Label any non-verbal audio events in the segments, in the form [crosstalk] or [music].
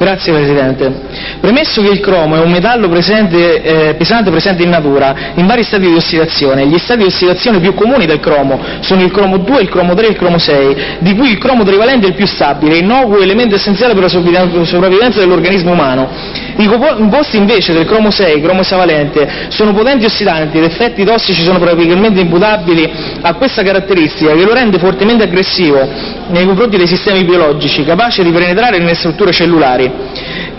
Grazie Presidente. Premesso che il cromo è un metallo eh, pesante presente in natura, in vari stati di ossidazione, gli stati di ossidazione più comuni del cromo sono il cromo 2, il cromo 3 e il cromo 6, di cui il cromo trivalente è il più stabile, innocuo elemento essenziale per la sopravvivenza dell'organismo umano. I composti invece del cromo 6, cromo esavalente, sono potenti ossidanti ed effetti tossici sono probabilmente imputabili a questa caratteristica che lo rende fortemente aggressivo nei confronti dei sistemi biologici, capace di penetrare nelle strutture cellulari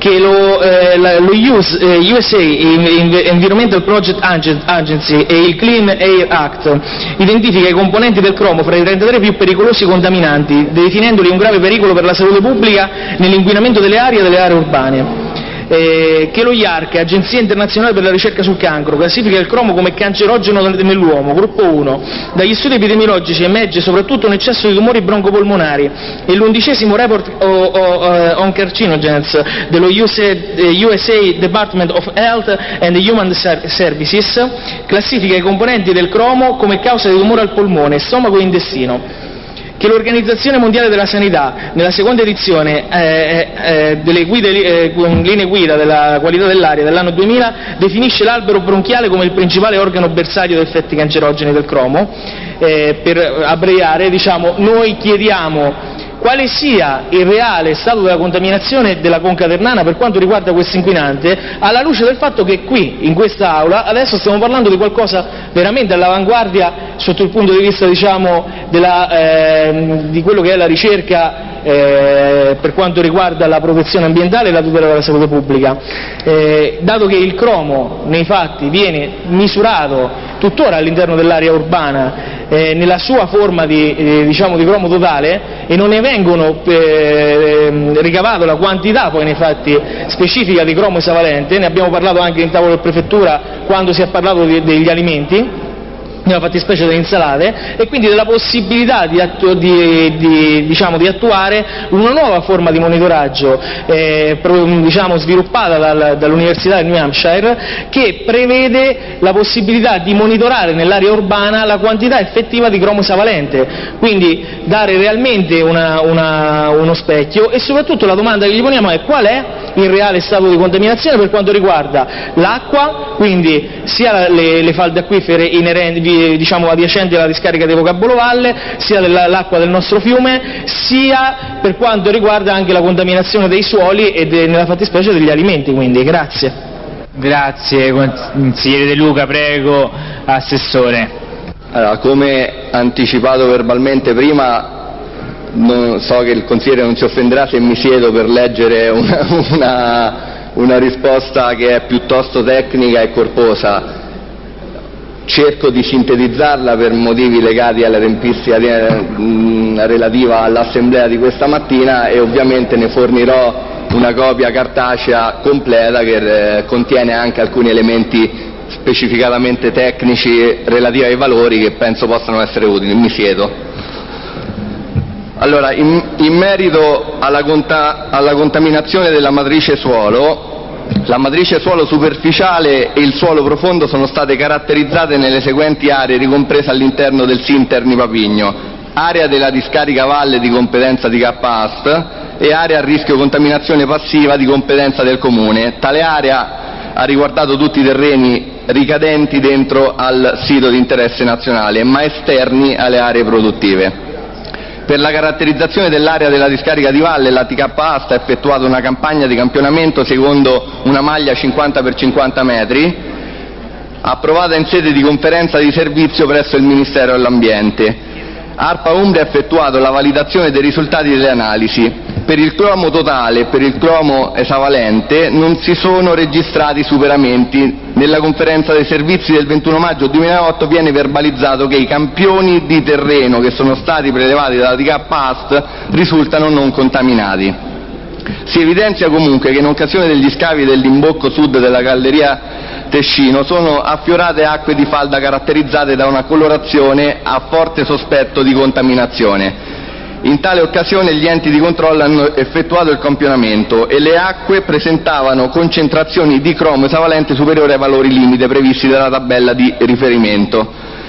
che lo, eh, lo US, eh, USA Environmental Project Agency e il Clean Air Act identifica i componenti del cromo fra i 33 più pericolosi contaminanti, definendoli un grave pericolo per la salute pubblica nell'inquinamento delle aree e delle aree urbane. eh, che lo IARC, Agenzia internazionale per la ricerca sul cancro, classifica il cromo come cancerogeno nell'uomo, gruppo 1. Dagli studi epidemiologici emerge soprattutto un eccesso di tumori broncopolmonari e l'undicesimo report on carcinogens dello USA, USA Department of Health and Human Services classifica i componenti del cromo come causa di tumore al polmone, stomaco e intestino che l'Organizzazione mondiale della sanità, nella seconda edizione eh, eh, eh delle linee guida della qualità dell'aria dell'anno 2000, definisce l'albero bronchiale come il principale organo bersaglio di effetti cancerogeni del cromo. Per abbreviare, diciamo, noi chiediamo quale sia il reale stato della contaminazione della conca ternana per quanto riguarda questo inquinante, alla luce del fatto che qui, in quest'Aula, adesso stiamo parlando di qualcosa veramente all'avanguardia sotto il punto di vista diciamo, della, eh, di quello che è la ricerca eh, per quanto riguarda la protezione ambientale e la tutela della salute pubblica. Eh, dato che il cromo nei fatti viene misurato tuttora all'interno dell'area urbana eh, nella sua forma di, eh, diciamo, di, cromo totale e non ne vengono eh, ricavato la quantità poi nei fatti specifica di cromo esavalente, ne abbiamo parlato anche in tavolo di prefettura quando si è parlato di, degli alimenti, nella fattispecie delle insalate, e quindi della possibilità di, attu di, di, diciamo, di attuare una nuova forma di monitoraggio eh, diciamo, sviluppata dal, dall'Università del New Hampshire che prevede la possibilità di monitorare nell'area urbana la quantità effettiva di cromo savalente, quindi dare realmente una, una, uno specchio. E soprattutto la domanda che gli poniamo è qual è il reale stato di contaminazione per quanto riguarda l'acqua, quindi sia le, le falde acquifere inerenti adiacenti alla discarica di Vocabolo Valle, sia dell'acqua del nostro fiume, sia per quanto riguarda anche la contaminazione dei suoli e de, nella fattispecie degli alimenti. Quindi, grazie. Grazie consigliere De Luca, prego Assessore. Allora, come anticipato verbalmente prima, non, so che il consigliere non si offenderà se mi siedo per leggere una, [laughs] una, una risposta che è piuttosto tecnica e corposa cerco di sintetizzarla per motivi legati alla tempistica mm, relativa all'assemblea di questa mattina e ovviamente ne fornirò una copia cartacea completa che eh, contiene anche alcuni elementi specificatamente tecnici relativi ai valori che penso possano essere utili. Mi siedo. Allora, in, in merito alla, conta, alla contaminazione della matrice suolo, la matrice suolo superficiale e il suolo profondo sono state caratterizzate nelle seguenti aree ricomprese all'interno del SIN Terni Papigno, area della discarica valle di competenza di KAST e area a rischio contaminazione passiva di competenza del Comune. Tale area ha riguardato tutti i terreni ricadenti dentro al sito di interesse nazionale, ma esterni alle aree produttive. Per la caratterizzazione dell'area della discarica di valle la TKA sta effettuando una campagna di campionamento secondo una maglia 50 x 50 metri, approvata in sede di conferenza di servizio presso il Ministero dell'Ambiente. ARPA Umbria ha effettuato la validazione dei risultati delle analisi. Per il cromo totale e per il cromo esavalente non si sono registrati superamenti. Nella conferenza dei servizi del 21 maggio 2008 viene verbalizzato che i campioni di terreno che sono stati prelevati dalla DK PAST risultano non contaminati. Si evidenzia comunque che in occasione degli scavi dell'imbocco sud della galleria Tescino sono affiorate acque di falda caratterizzate da una colorazione a forte sospetto di contaminazione. In tale occasione gli enti di controllo hanno effettuato il campionamento e le acque presentavano concentrazioni di cromo esavalente superiori ai valori limite previsti dalla tabella di riferimento.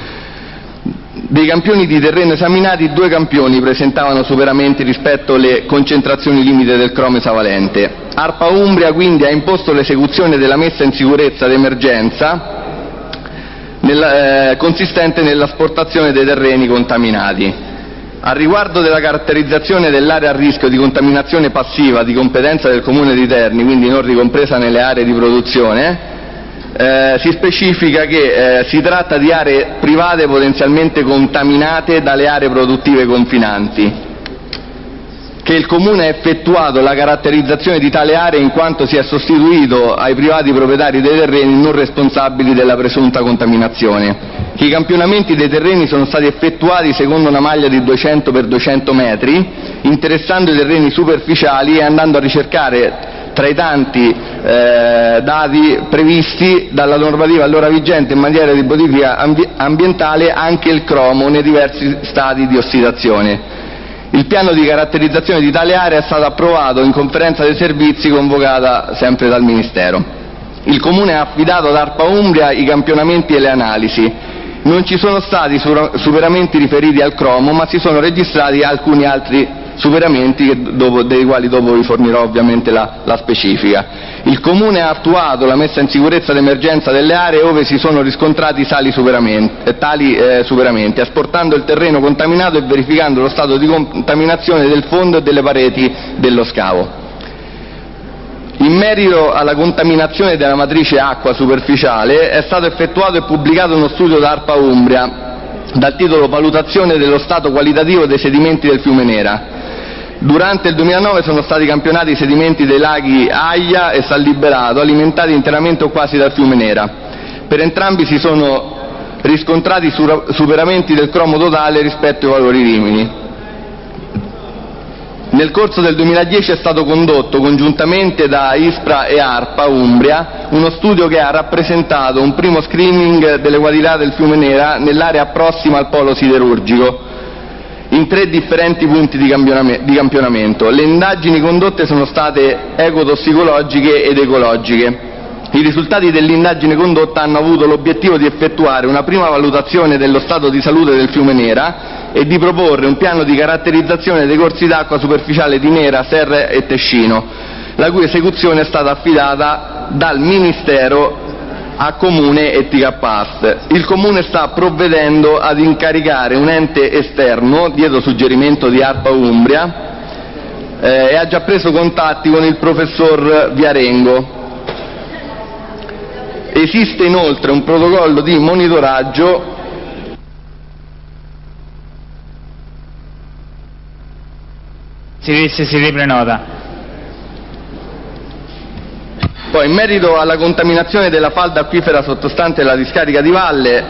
Dei campioni di terreno esaminati, due campioni presentavano superamenti rispetto alle concentrazioni limite del cromo esavalente. ARPA Umbria quindi ha imposto l'esecuzione della messa in sicurezza d'emergenza eh, consistente nell'asportazione dei terreni contaminati. A riguardo della caratterizzazione dell'area a rischio di contaminazione passiva di competenza del Comune di Terni, quindi non ricompresa nelle aree di produzione, si specifica che eh, si tratta di aree private potenzialmente contaminate dalle aree produttive confinanti che il Comune ha effettuato la caratterizzazione di tale area in quanto si è sostituito ai privati proprietari dei terreni non responsabili della presunta contaminazione, che i campionamenti dei terreni sono stati effettuati secondo una maglia di 200 x 200 metri, interessando i terreni superficiali e andando a ricercare tra i tanti eh, dati previsti dalla normativa allora vigente in materia di bonifica ambientale anche il cromo nei diversi stadi di ossidazione. Il piano di caratterizzazione di tale area è stato approvato in conferenza dei servizi convocata sempre dal Ministero. Il Comune ha affidato ad ARPA Umbria i campionamenti e le analisi. Non ci sono stati superamenti riferiti al cromo, ma si sono registrati alcuni altri superamenti dei quali dopo vi fornirò ovviamente la, specifica. Il Comune ha attuato la messa in sicurezza d'emergenza delle aree ove si sono riscontrati superamenti, eh, tali eh, superamenti, asportando il terreno contaminato e verificando lo stato di contaminazione del fondo e delle pareti dello scavo. In merito alla contaminazione della matrice acqua superficiale è stato effettuato e pubblicato uno studio da ARPA Umbria dal titolo Valutazione dello stato qualitativo dei sedimenti del fiume Nera. Durante il 2009 sono stati campionati i sedimenti dei laghi Aia e San Liberato, alimentati interamente o quasi dal fiume Nera. Per entrambi si sono riscontrati superamenti del cromo totale rispetto ai valori limiti. Nel corso del 2010 è stato condotto congiuntamente da ISPRA e ARPA Umbria uno studio che ha rappresentato un primo screening delle qualità del fiume Nera nell'area prossima al polo siderurgico in tre differenti punti di campionamento. Le indagini condotte sono state ecotossicologiche ed ecologiche. I risultati dell'indagine condotta hanno avuto l'obiettivo di effettuare una prima valutazione dello stato di salute del fiume Nera e di proporre un piano di caratterizzazione dei corsi d'acqua superficiale di Nera, Serre e Tescino, la cui esecuzione è stata affidata dal Ministero a Comune e TKPAST. Il Comune sta provvedendo ad incaricare un ente esterno, dietro suggerimento di ARPA Umbria, eh, e ha già preso contatti con il professor Viarengo. Esiste inoltre un protocollo di monitoraggio si, si riprenota. Poi, in merito alla contaminazione della falda acquifera sottostante la discarica di valle,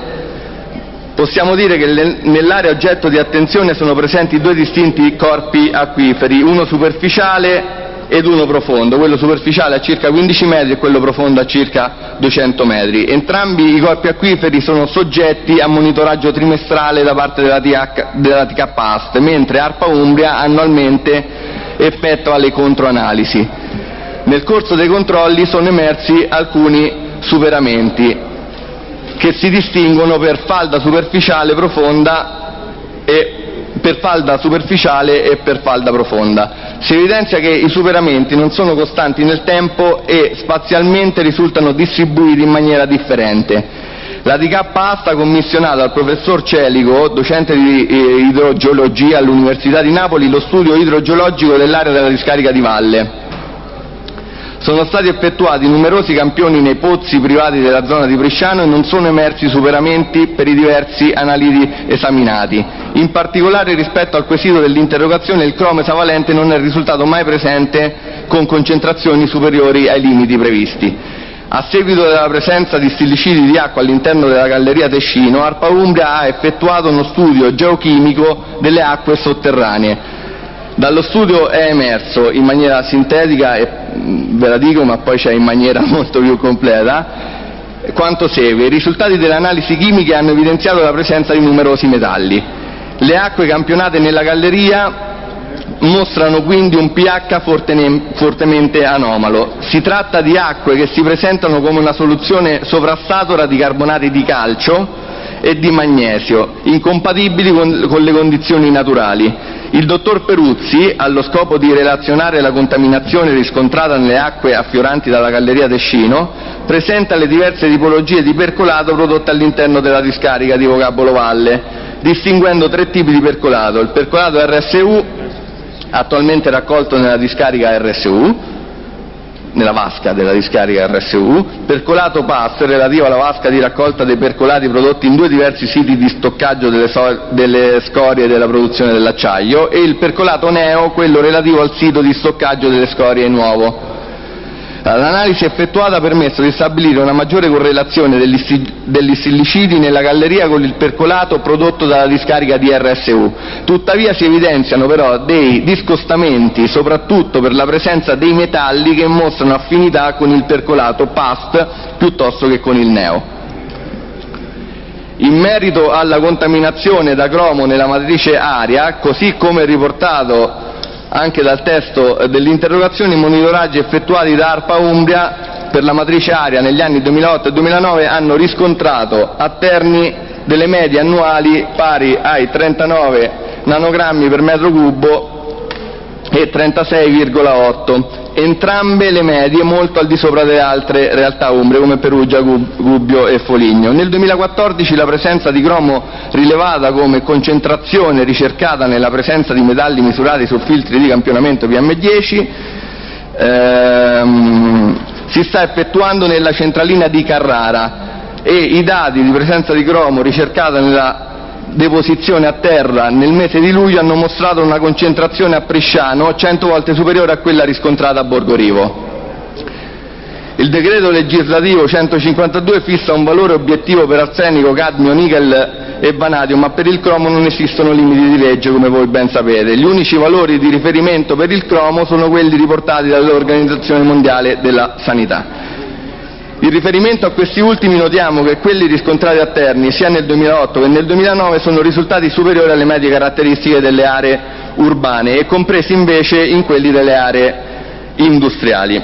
possiamo dire che nell'area oggetto di attenzione sono presenti due distinti corpi acquiferi, uno superficiale ed uno profondo, quello superficiale a circa 15 metri e quello profondo a circa 200 metri. Entrambi i corpi acquiferi sono soggetti a monitoraggio trimestrale da parte della, TH, della TKAST, mentre ARPA Umbria annualmente effettua le controanalisi. Nel corso dei controlli sono emersi alcuni superamenti che si distinguono per falda superficiale e per falda profonda. Si evidenzia che i superamenti non sono costanti nel tempo e spazialmente risultano distribuiti in maniera differente. La DK ASTA commissionato al professor Celico, docente di eh, idrogeologia all'Università di Napoli, lo studio idrogeologico dell'area della discarica di valle. Sono stati effettuati numerosi campioni nei pozzi privati della zona di Bresciano e non sono emersi superamenti per i diversi analiti esaminati. In particolare rispetto al quesito dell'interrogazione il cromo esavalente non è risultato mai presente con concentrazioni superiori ai limiti previsti. A seguito della presenza di stillicidi di acqua all'interno della galleria Tescino, Arpa Umbria ha effettuato uno studio geochimico delle acque sotterranee dallo studio è emerso in maniera sintetica, ve la dico ma poi c'è in maniera [laughs] molto più completa, quanto segue. I risultati delle analisi chimiche hanno evidenziato la presenza di numerosi metalli. Le acque campionate nella galleria mostrano quindi un pH fortemente anomalo. Si tratta di acque che si presentano come una soluzione sovrastatora di carbonati di calcio e di magnesio, incompatibili con le condizioni naturali. Il dottor Peruzzi, allo scopo di relazionare la contaminazione riscontrata nelle acque affioranti dalla galleria Tescino, presenta le diverse tipologie di percolato prodotte all'interno della discarica di Vocabolo Valle, distinguendo tre tipi di percolato: il percolato RSU, attualmente raccolto nella discarica RSU, nella vasca della discarica RSU, percolato PAS relativo alla vasca di raccolta dei percolati prodotti in due diversi siti di stoccaggio delle scorie della produzione dell'acciaio e il percolato NEO, quello relativo al sito di stoccaggio delle scorie nuovo. L'analisi effettuata ha permesso di stabilire una maggiore correlazione degli sillicidi nella galleria con il percolato prodotto dalla discarica di RSU. Tuttavia si evidenziano però dei discostamenti, soprattutto per la presenza dei metalli che mostrano affinità con il percolato PAST piuttosto che con il NEO. In merito alla contaminazione da cromo nella matrice aria, così come riportato anche dal testo dell'interrogazione, i monitoraggi effettuati da ARPA Umbria per la matrice aria negli anni 2008 e 2009 hanno riscontrato a Terni delle medie annuali pari ai 39 nanogrammi per metro cubo e 36,8 entrambe le medie molto al di sopra delle altre realtà umbre come Perugia, Gubbio e Foligno. Nel 2014 la presenza di cromo rilevata come concentrazione ricercata nella presenza di metalli misurati su filtri di campionamento PM10 ehm, si sta effettuando nella centralina di Carrara e i dati di presenza di cromo ricercata nella deposizione a terra nel mese di luglio hanno mostrato una concentrazione a Prisciano 100 volte superiore a quella riscontrata a Borgorivo. Il decreto legislativo 152 fissa un valore obiettivo per arsenico, cadmio, nickel e vanadio, ma per il cromo non esistono limiti di legge, come voi ben sapete. Gli unici valori di riferimento per il cromo sono quelli riportati dall'Organizzazione Mondiale della Sanità. In riferimento a questi ultimi notiamo che quelli riscontrati a Terni sia nel 2008 che nel 2009 sono risultati superiori alle medie caratteristiche delle aree urbane e compresi invece in quelli delle aree industriali.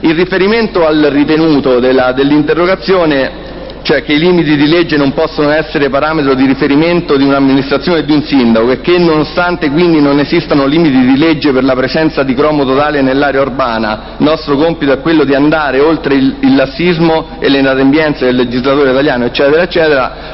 In riferimento al ritenuto dell'interrogazione cioè che i limiti di legge non possono essere parametro di riferimento di un'amministrazione e di un sindaco e che nonostante quindi non esistano limiti di legge per la presenza di cromo totale nell'area urbana, nostro compito è quello di andare oltre il, il lassismo e le inadempienze del legislatore italiano,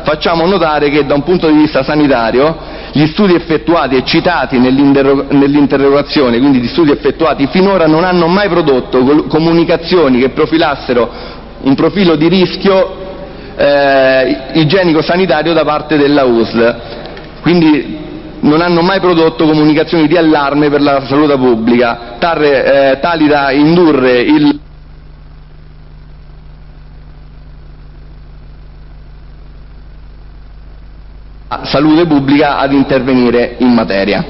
facciamo notare che da un punto di vista sanitario gli studi effettuati e citati nell'interrogazione, quindi gli studi effettuati finora, non hanno mai prodotto comunicazioni che profilassero un profilo di rischio igienico-sanitario da parte della USL. Quindi non hanno mai prodotto comunicazioni di allarme per la salute pubblica, eh, tali da indurre il salute pubblica ad intervenire in materia.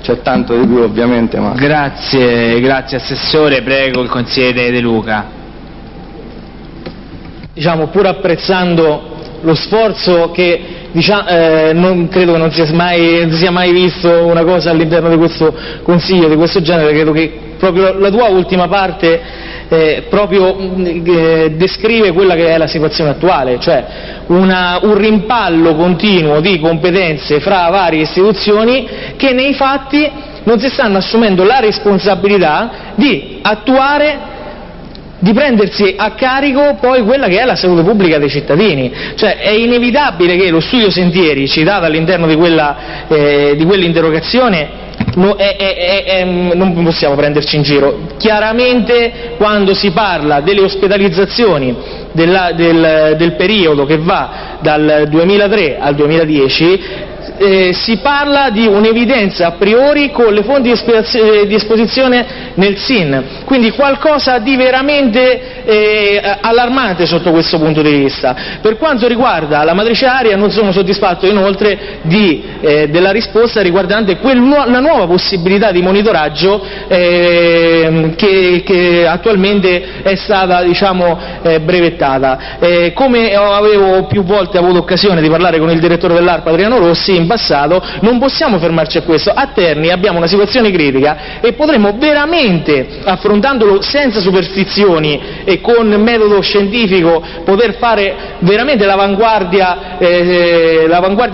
C'è tanto di più ovviamente, ma... Grazie, grazie Assessore, prego il consigliere De Luca diciamo, pur apprezzando lo sforzo che diciamo, eh, non credo che non sia, mai, non sia mai visto una cosa all'interno di questo Consiglio di questo genere, credo che proprio la tua ultima parte eh, proprio eh, descrive quella che è la situazione attuale, cioè una, un rimpallo continuo di competenze fra varie istituzioni che nei fatti non si stanno assumendo la responsabilità di attuare di prendersi a carico poi quella che è la salute pubblica dei cittadini. Cioè è inevitabile che lo studio Sentieri, citato all'interno di, eh, quell'interrogazione, non possiamo prenderci in giro. Chiaramente quando si parla delle ospedalizzazioni del, periodo che va dal 2003 al 2010 eh, si parla di un'evidenza a priori con le fonti di esposizione nel SIN, quindi qualcosa di veramente eh, allarmante sotto questo punto di vista. Per quanto riguarda la matrice aria non sono soddisfatto inoltre eh, della risposta riguardante la nuova possibilità di monitoraggio ehm, che, attualmente è stata diciamo, eh, brevettata. Eh, come avevo più volte avuto occasione di parlare con il direttore dell'ARPA Adriano Rossi, in passato, non possiamo fermarci a questo. A Terni abbiamo una situazione critica e potremmo veramente, affrontandolo senza superstizioni e con metodo scientifico, poter fare veramente l'avanguardia eh,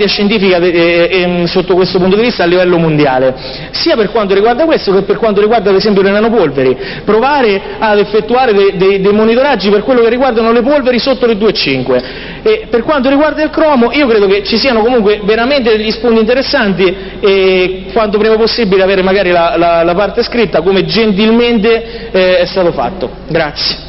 scientifica eh, eh, sotto questo punto di vista a livello mondiale, sia per quanto riguarda questo che per quanto riguarda ad esempio le nanopolveri. Provare ad effettuare dei, dei, dei monitoraggi per quello che riguardano le polveri sotto le 2,5. Per quanto riguarda il cromo, io credo che ci siano comunque veramente degli spunti interessanti e quanto prima possibile avere magari la parte scritta come gentilmente eh, è stato fatto. Grazie.